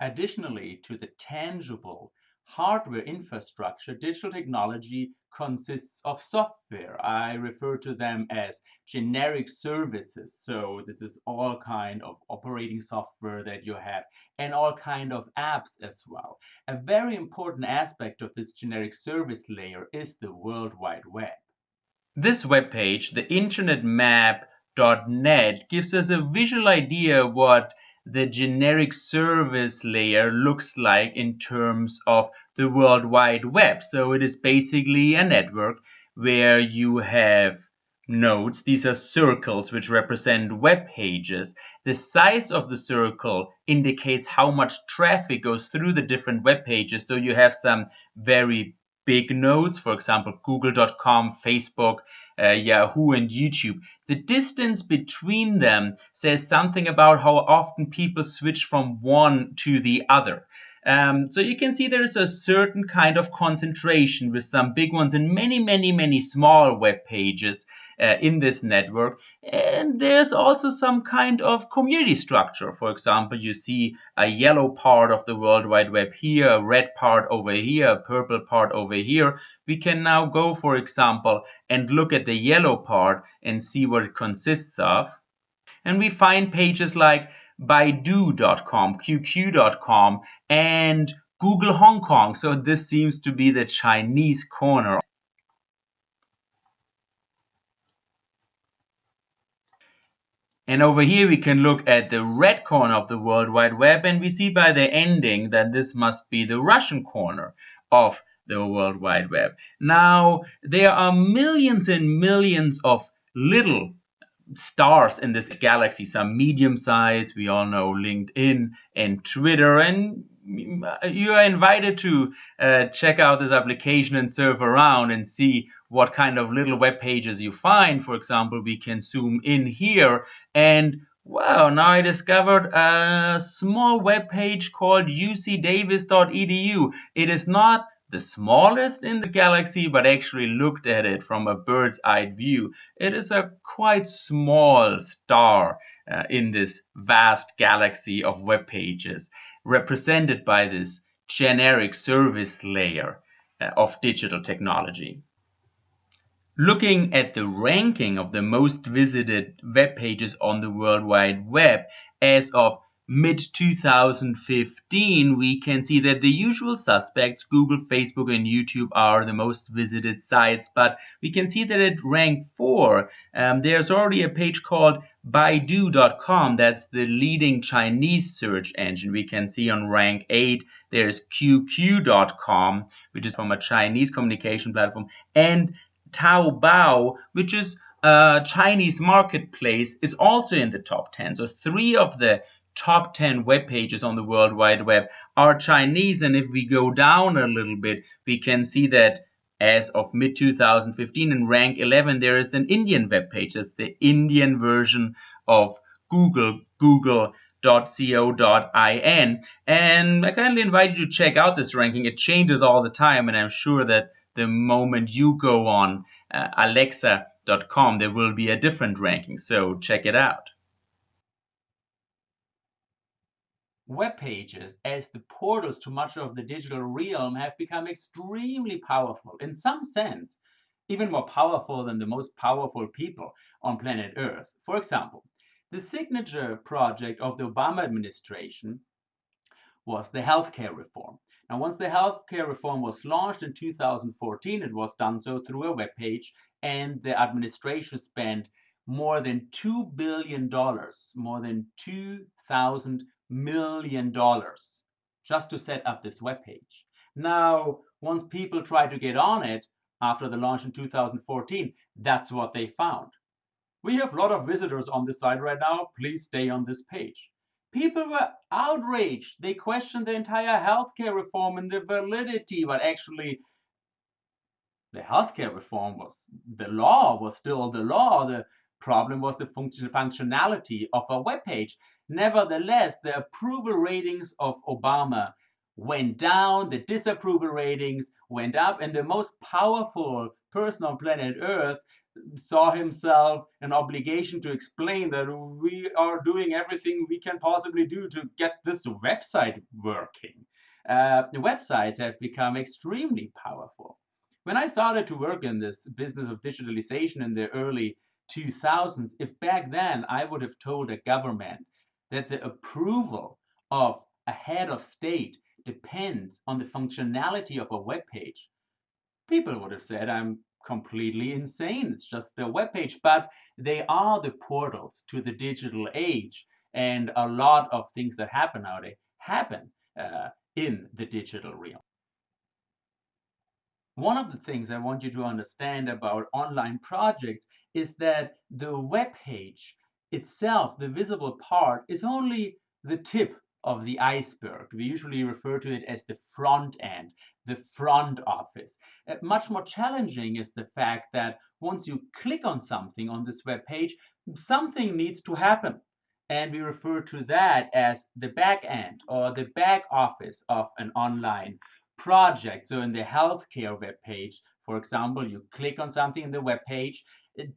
Additionally to the tangible hardware infrastructure, digital technology consists of software. I refer to them as generic services. So this is all kind of operating software that you have and all kind of apps as well. A very important aspect of this generic service layer is the World Wide Web. This web page, the internetmap.net, gives us a visual idea what the generic service layer looks like in terms of the World Wide Web. So it is basically a network where you have nodes. These are circles which represent web pages. The size of the circle indicates how much traffic goes through the different web pages. So you have some very big nodes, for example, google.com, Facebook, uh, Yahoo, and YouTube. The distance between them says something about how often people switch from one to the other. Um, so you can see there's a certain kind of concentration with some big ones and many, many, many small web pages uh, in this network. And there's also some kind of community structure. For example, you see a yellow part of the World Wide Web here, a red part over here, a purple part over here. We can now go, for example, and look at the yellow part and see what it consists of. And we find pages like Baidu.com, QQ.com, and Google Hong Kong. So this seems to be the Chinese corner. And over here we can look at the red corner of the World Wide Web and we see by the ending that this must be the Russian corner of the World Wide Web. Now, there are millions and millions of little stars in this galaxy, some medium size, we all know LinkedIn and Twitter, and you are invited to uh, check out this application and surf around and see what kind of little web pages you find. For example, we can zoom in here and wow, now I discovered a small web page called ucdavis.edu. It is not the smallest in the galaxy, but actually looked at it from a bird's eye view, it is a quite small star uh, in this vast galaxy of web pages, represented by this generic service layer uh, of digital technology. Looking at the ranking of the most visited web pages on the World Wide Web as of mid 2015, we can see that the usual suspects, Google, Facebook, and YouTube, are the most visited sites. But we can see that at rank 4, um, there's already a page called Baidu.com. That's the leading Chinese search engine. We can see on rank 8, there's QQ.com, which is from a Chinese communication platform. And Taobao, which is a Chinese marketplace, is also in the top 10. So three of the top 10 web pages on the World Wide Web are Chinese. And if we go down a little bit, we can see that as of mid 2015 in rank 11, there is an Indian web page. That's the Indian version of Google, google.co.in. And I kindly invite you to check out this ranking. It changes all the time, and I'm sure that the moment you go on uh, alexa.com, there will be a different ranking. So check it out. Web pages, as the portals to much of the digital realm, have become extremely powerful. In some sense, even more powerful than the most powerful people on planet Earth. For example, the signature project of the Obama administration was the healthcare reform. Now, once the healthcare reform was launched in 2014, it was done so through a web page, and the administration spent more than $2 billion, more than 2,000 million dollars just to set up this web page. Now, once people tried to get on it after the launch in 2014, that's what they found. We have a lot of visitors on this site right now. Please stay on this page. People were outraged. They questioned the entire healthcare reform and the validity, but actually, the healthcare reform was the law was still the law. The problem was the function functionality of a web page. Nevertheless, the approval ratings of Obama went down, the disapproval ratings went up, and the most powerful person on planet Earth saw himself an obligation to explain that we are doing everything we can possibly do to get this website working. Uh, websites have become extremely powerful. When I started to work in this business of digitalization in the early 2000s, if back then I would have told a government that the approval of a head of state depends on the functionality of a web page, people would have said I'm completely insane. It's just a web page, but they are the portals to the digital age. And a lot of things that happen nowadays happen uh, in the digital realm. One of the things I want you to understand about online projects is that the web page itself, the visible part, is only the tip of the iceberg. We usually refer to it as the front end, the front office. Uh, much more challenging is the fact that once you click on something on this web page, something needs to happen. And we refer to that as the back end or the back office of an online project. So in the healthcare web page, for example, you click on something in the web page,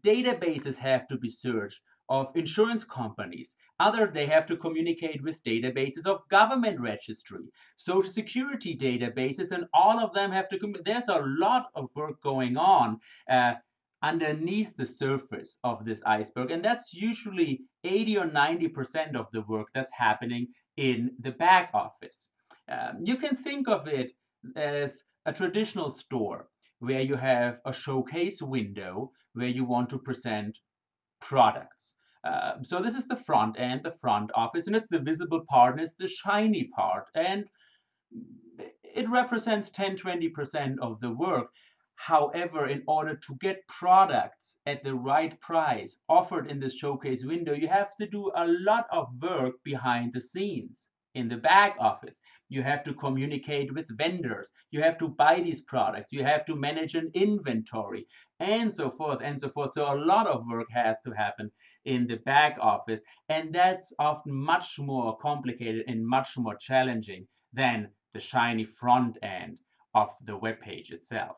databases have to be searched of insurance companies. Other, they have to communicate with databases of government registry, social security databases, and all of them have to, there's a lot of work going on uh, underneath the surface of this iceberg. And that's usually 80 or 90% of the work that's happening in the back office. Um, you can think of it as a traditional store where you have a showcase window where you want to present products. Uh, so this is the front end, the front office, and it's the visible part, and it's the shiny part, and it represents 10-20% of the work. However, in order to get products at the right price offered in this showcase window, you have to do a lot of work behind the scenes in the back office. You have to communicate with vendors. You have to buy these products. You have to manage an inventory and so forth and so forth. So a lot of work has to happen in the back office. And that's often much more complicated and much more challenging than the shiny front end of the web page itself.